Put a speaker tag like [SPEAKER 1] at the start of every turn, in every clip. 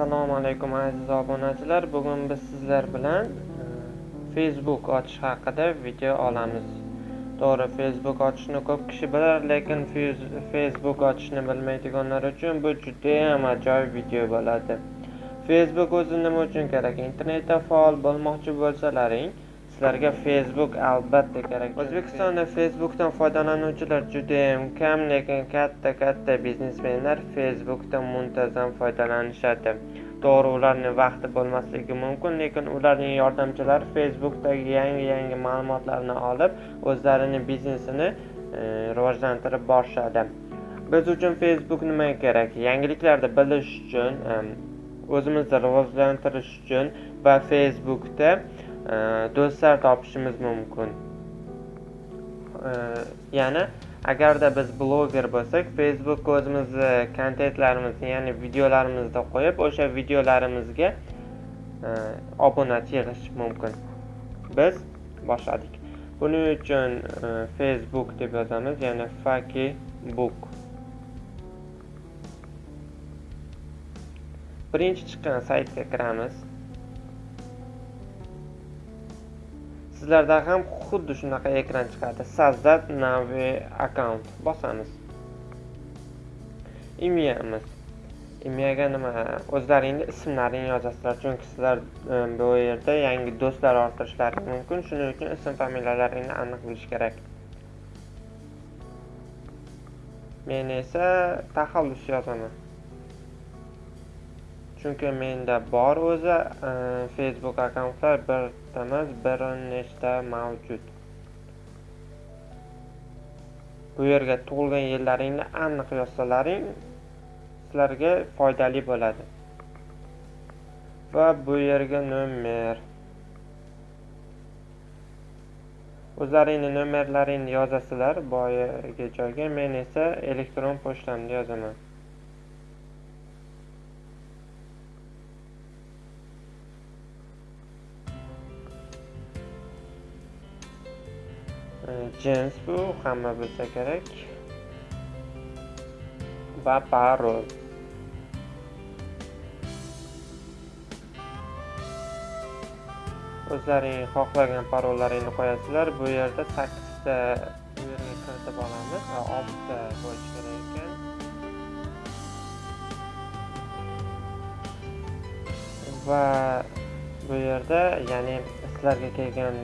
[SPEAKER 1] assalomu alaykum aziz obunachilar. Bugun biz sizlar bilan facebook ochish haqida video olamiz. To'g'ri facebook ochishni ko'p kishi bilar lekin facebook ochishni bilmaydiganlar uchun bu judayam ajoyib video bo'ladi. Facebook o'zi nima uchun kerak? Internetda faol bo'lmoqchi bo'lsalaring sizlarga facebook albatta kerak. O'zbekistonda facebookdan foydalanuvchilar judayam kam lekin katta katta biznesmenlar facebookdan muntazam foydalanishadi. To'g'ri ularni vaqti bo'lmasligi mumkin lekin ularning yordamchilari facebookdagi yangi yangi ma'lumotlarni olib o'zlarini biznesini e, rivojlantirib borishadi. Biz uchun facebook nima kerak? Yangiliklarni bilish uchun e, o'zimizni rivojlantirish uchun va facebookda do'stlar topishimiz mumkin. Ya'ni agarda biz bloger bo'lsak facebook o'zimizni kontentlarimizni ya'ni videolarimizni qo'yib o'sha videolarimizga e, obunachi yig'ish mumkin. Biz boshladik. Buning uchun e, facebook deb yozamiz ya'ni faki book birinchi chiqqan saytga kiramiz. Sizlarda ham xuddi shunaqa ekran chiqadi. Sazdat navi account. Bosamiz. Imyamiz imyaga nima? O'zlaringni ismlaringni yozasizlar chunki sizlar bu yerda yangi do'stlar orttirishlari mumkin. Shuning uchun ism familiyalaringni aniq bilish kerak. Men esa taxallus yozaman. Chunki menda bor o'zi e, facebook akkauntlar bir emas bir nechta mavjud? Bu yerga tug'ilgan yillaringni aniq yozsalaring sizlarga foydali bo'ladi. Va bu yerga nomer. O'zlaringni nomerlaringni yozasizlar. Boyagi joyga men esa elektron pochtamni yozaman. Jins bu hamma bilsa kerak. Va parol. O'zlaring xohlagan parollaringni qo'yasizlar. Bu yerda sakkizta bu yerga kiritib olamiz va oltita bo'lishi kerak ekan. Va bu yerda ya'ni sizlarga kelgan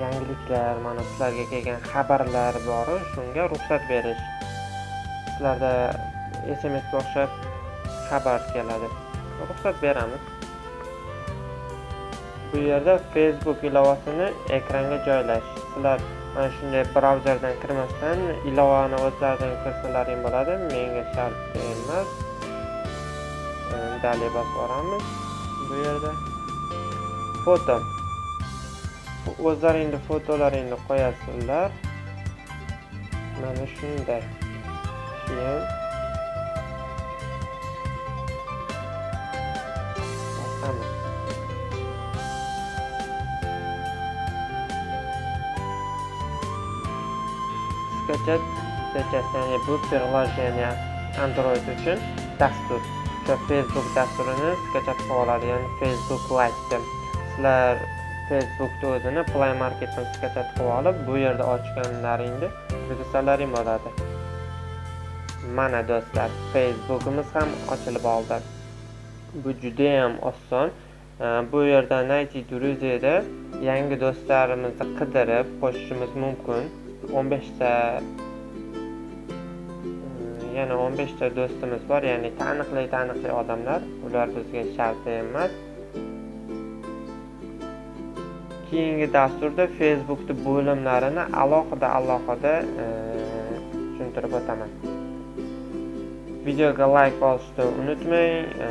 [SPEAKER 1] yangiliklar mana sizlarga kelgan xabarlar bor shunga ruxsat berish. Sizlarda smsga o'xshab xabar keladi. Ruxsat beramiz. Bu yerda facebook ilovasini ekranga joylash. Sizlar mana shunday brauzerdan kirmasdan ilovani o'zlaridan kirsalaring bo'ladi. Menga shart emas. Dalya bosib boramiz bu yerda. Foto. O'zlaringni fotolaringni qo'yasizlar. Mana shunday. Keyin bosamiz. Skachat skachat ya'ni bu приложение android uchun dastur o'sha facebook dasturini skachat qilib oladi ya'ni facebook lite sizlar Facebook o'zini play marketdan skачать qilib olib bu yerda ochganlaringni kirsalaring bo'ladi mana do'stlar facebookimiz ham ochilib oldi. Bu juda ham oson bu yerda найти друзьяda yangi do'stlarimizni qidirib qo'shishimiz mumkin. 15 ta e, yana 15 ta do'stimiz bor ya'ni taniqli taniqli odamlar. Ular bizga shart emas. Keyingi dasturda facebookni bo'limlarini alohida alohida e, tushuntirib o'taman. Videoga layk bosishni unutmang e,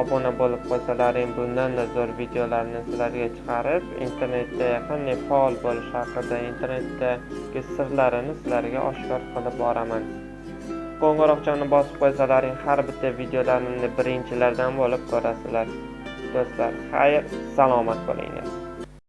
[SPEAKER 1] obuna bo'lib qolsalaring bundanda zo'r videolarni sizlarga chiqarib internetda qanday faol bo'lish haqida internetdagi sirlarini sizlarga oshkor qilib boraman. Qo'ng'iroqchani bosib qo'ysalaring har bitta videolarimni birinchilardan bo'lib ko'rasizlar. Do'stlar xayr salomat bo'linglar.